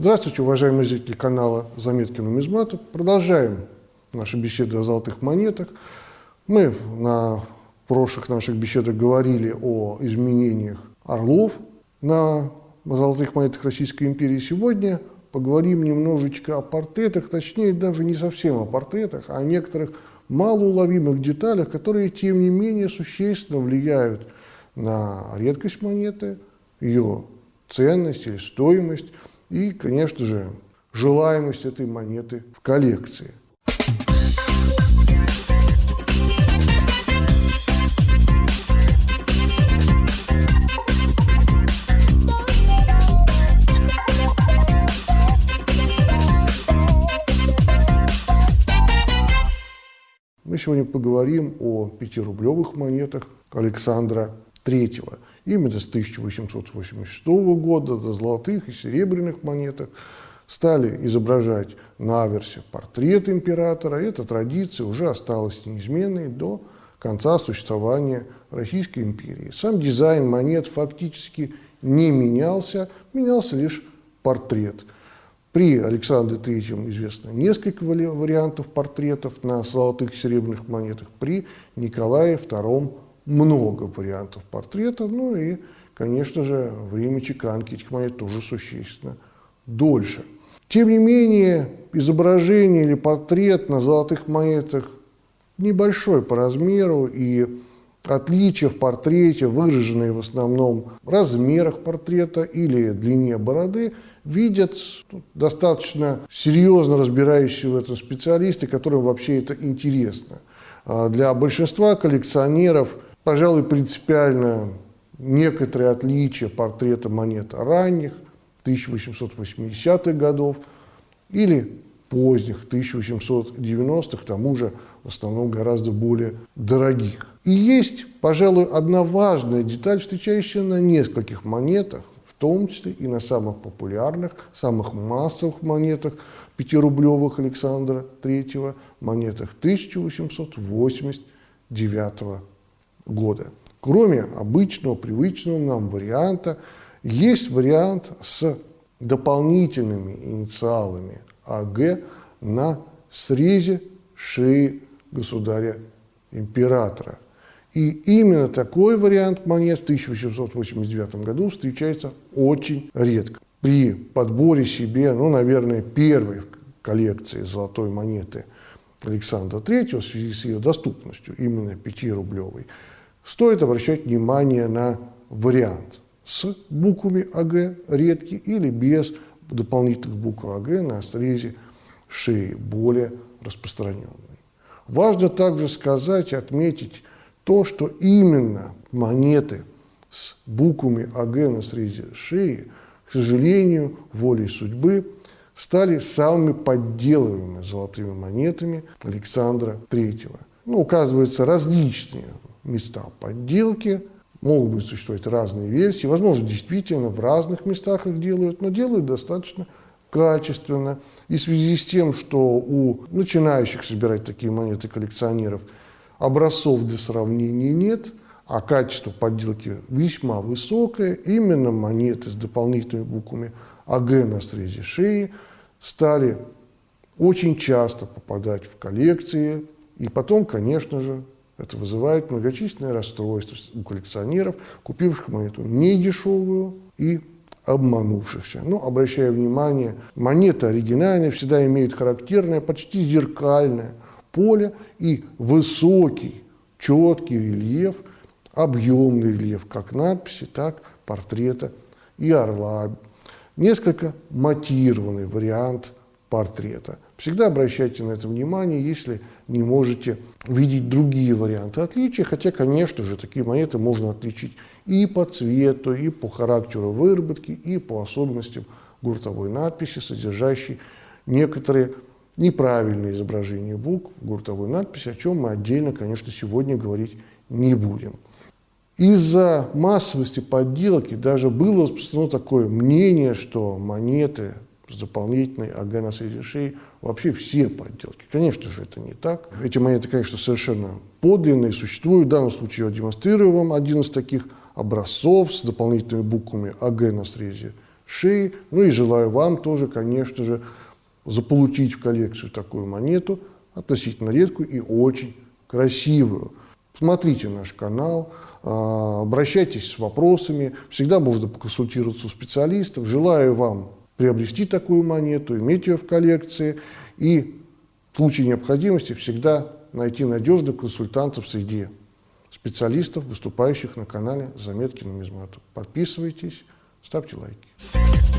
Здравствуйте, уважаемые зрители канала «Заметки нумизмата». Продолжаем наши беседы о золотых монетах. Мы на прошлых наших беседах говорили о изменениях орлов на золотых монетах Российской империи. Сегодня поговорим немножечко о портретах, точнее даже не совсем о портретах, а о некоторых малоуловимых деталях, которые, тем не менее, существенно влияют на редкость монеты, ее ценность или стоимость и, конечно же, желаемость этой монеты в коллекции. Мы сегодня поговорим о пятирублевых монетах Александра III. Именно с 1886 года до золотых и серебряных монетах стали изображать на аверсе портрет императора. Эта традиция уже осталась неизменной до конца существования Российской империи. Сам дизайн монет фактически не менялся, менялся лишь портрет. При Александре III известно несколько вариантов портретов на золотых и серебряных монетах, при Николае II много вариантов портрета, ну и, конечно же, время чеканки этих монет тоже существенно дольше. Тем не менее, изображение или портрет на золотых монетах небольшой по размеру, и отличия в портрете, выраженные в основном в размерах портрета или длине бороды, видят достаточно серьезно разбирающие в этом специалисты, которым вообще это интересно. А для большинства коллекционеров пожалуй, принципиально некоторые отличия портрета монет ранних, 1880-х годов, или поздних, 1890-х, к тому же в основном гораздо более дорогих. И есть, пожалуй, одна важная деталь, встречающаяся на нескольких монетах, в том числе и на самых популярных, самых массовых монетах, пятирублевых Александра III, монетах 1889 года года. Кроме обычного, привычного нам варианта, есть вариант с дополнительными инициалами АГ на срезе шеи государя-императора. И именно такой вариант монет в 1889 году встречается очень редко. При подборе себе, ну, наверное, первой коллекции золотой монеты Александра III в связи с ее доступностью, именно 5-рублевой, Стоит обращать внимание на вариант с буквами АГ редкий или без дополнительных букв АГ на срезе шеи, более распространенный. Важно также сказать и отметить то, что именно монеты с буквами АГ на срезе шеи, к сожалению, волей судьбы, стали самыми подделываемыми золотыми монетами Александра III. Ну, указываются различные места подделки, могут быть существовать разные версии, возможно, действительно в разных местах их делают, но делают достаточно качественно. И в связи с тем, что у начинающих собирать такие монеты коллекционеров образцов для сравнения нет, а качество подделки весьма высокое, именно монеты с дополнительными буквами АГ на срезе шеи стали очень часто попадать в коллекции, и потом, конечно же, это вызывает многочисленные расстройства у коллекционеров, купивших монету недешевую и обманувшихся. Но, обращая внимание, монета оригинальная всегда имеет характерное, почти зеркальное поле и высокий, четкий рельеф, объемный рельеф, как надписи, так портрета и орла. Несколько матированный вариант портрета. Всегда обращайте на это внимание, если не можете видеть другие варианты отличия, хотя, конечно же, такие монеты можно отличить и по цвету, и по характеру выработки, и по особенностям гуртовой надписи, содержащей некоторые неправильные изображения букв гуртовой надписи, о чем мы отдельно, конечно, сегодня говорить не будем. Из-за массовости подделки даже было распространено такое мнение, что монеты с дополнительной АГ на шеи, вообще все подделки. Конечно же, это не так. Эти монеты, конечно, совершенно подлинные, существуют. В данном случае я демонстрирую вам один из таких образцов с дополнительными буквами АГ на срезе шеи. Ну и желаю вам тоже, конечно же, заполучить в коллекцию такую монету, относительно редкую и очень красивую. Смотрите наш канал, а, обращайтесь с вопросами, всегда можно поконсультироваться у специалистов. Желаю вам приобрести такую монету, иметь ее в коллекции и в случае необходимости всегда найти надежных консультантов среди специалистов, выступающих на канале «Заметки нумизмату». Подписывайтесь, ставьте лайки.